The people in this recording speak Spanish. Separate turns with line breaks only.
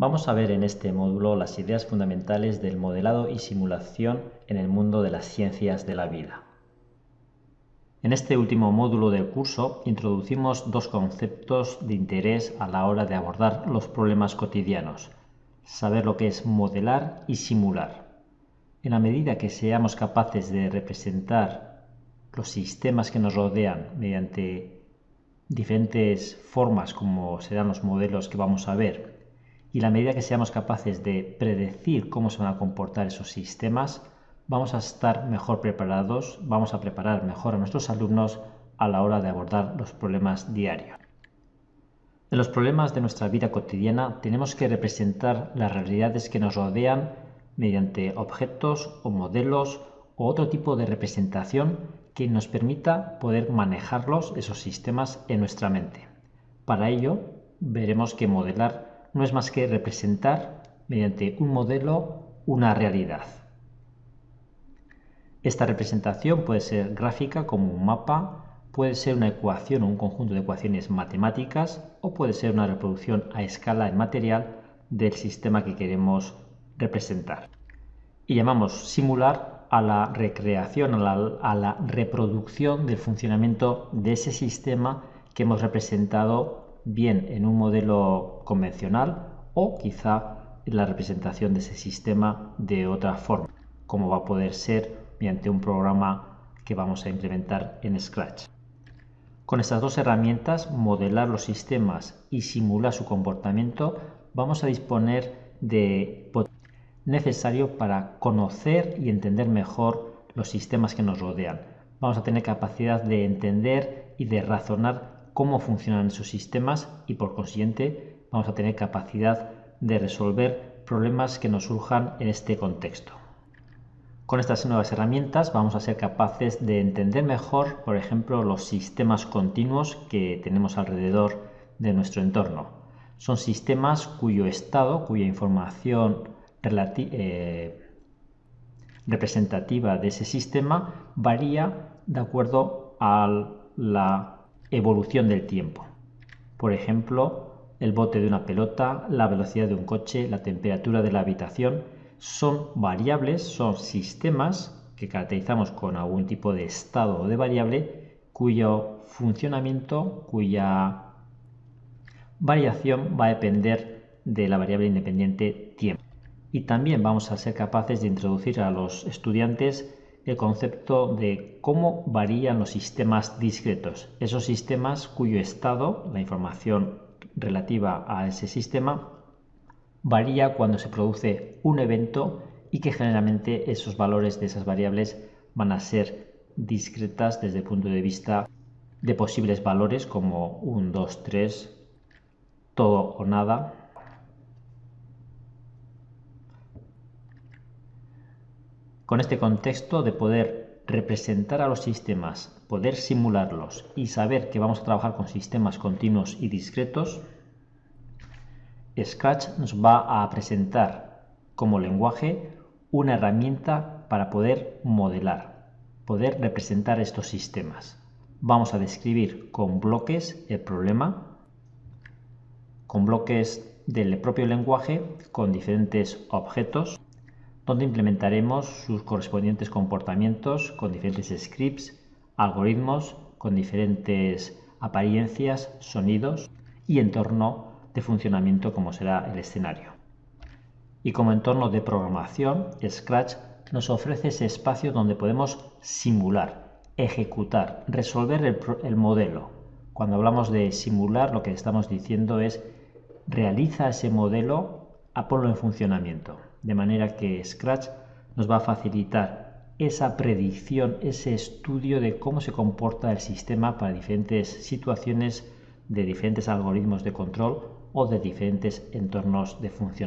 Vamos a ver en este módulo las ideas fundamentales del modelado y simulación en el mundo de las ciencias de la vida. En este último módulo del curso introducimos dos conceptos de interés a la hora de abordar los problemas cotidianos, saber lo que es modelar y simular. En la medida que seamos capaces de representar los sistemas que nos rodean mediante diferentes formas como serán los modelos que vamos a ver y la medida que seamos capaces de predecir cómo se van a comportar esos sistemas, vamos a estar mejor preparados, vamos a preparar mejor a nuestros alumnos a la hora de abordar los problemas diarios. En los problemas de nuestra vida cotidiana tenemos que representar las realidades que nos rodean mediante objetos o modelos o otro tipo de representación que nos permita poder manejarlos, esos sistemas, en nuestra mente. Para ello, veremos que modelar no es más que representar mediante un modelo una realidad. Esta representación puede ser gráfica como un mapa, puede ser una ecuación o un conjunto de ecuaciones matemáticas o puede ser una reproducción a escala en material del sistema que queremos representar. Y llamamos simular a la recreación, a la, reproducción del funcionamiento de ese sistema que hemos representado bien en un modelo convencional o quizá en la representación de ese sistema de otra forma, como va a poder ser mediante un programa que vamos a implementar en Scratch. Con estas dos herramientas, modelar los sistemas y simular su comportamiento, vamos a disponer de necesario para conocer y entender mejor los sistemas que nos rodean. Vamos a tener capacidad de entender y de razonar cómo funcionan esos sistemas y por consiguiente vamos a tener capacidad de resolver problemas que nos surjan en este contexto. Con estas nuevas herramientas vamos a ser capaces de entender mejor, por ejemplo, los sistemas continuos que tenemos alrededor de nuestro entorno. Son sistemas cuyo estado, cuya información eh, representativa de ese sistema varía de acuerdo a la evolución del tiempo. Por ejemplo, el bote de una pelota, la velocidad de un coche, la temperatura de la habitación, son variables, son sistemas que caracterizamos con algún tipo de estado o de variable cuyo funcionamiento, cuya variación va a depender de la variable independiente tiempo. Y también vamos a ser capaces de introducir a los estudiantes el concepto de cómo varían los sistemas discretos, esos sistemas cuyo estado, la información relativa a ese sistema, varía cuando se produce un evento y que generalmente esos valores de esas variables van a ser discretas desde el punto de vista de posibles valores como 1, 2, 3, todo o nada, Con este contexto de poder representar a los sistemas, poder simularlos y saber que vamos a trabajar con sistemas continuos y discretos, Scratch nos va a presentar como lenguaje una herramienta para poder modelar, poder representar estos sistemas. Vamos a describir con bloques el problema, con bloques del propio lenguaje, con diferentes objetos donde implementaremos sus correspondientes comportamientos con diferentes scripts, algoritmos, con diferentes apariencias, sonidos y entorno de funcionamiento como será el escenario. Y como entorno de programación, Scratch nos ofrece ese espacio donde podemos simular, ejecutar, resolver el, el modelo. Cuando hablamos de simular, lo que estamos diciendo es realiza ese modelo, a ponlo en funcionamiento de manera que Scratch nos va a facilitar esa predicción, ese estudio de cómo se comporta el sistema para diferentes situaciones de diferentes algoritmos de control o de diferentes entornos de funcionamiento.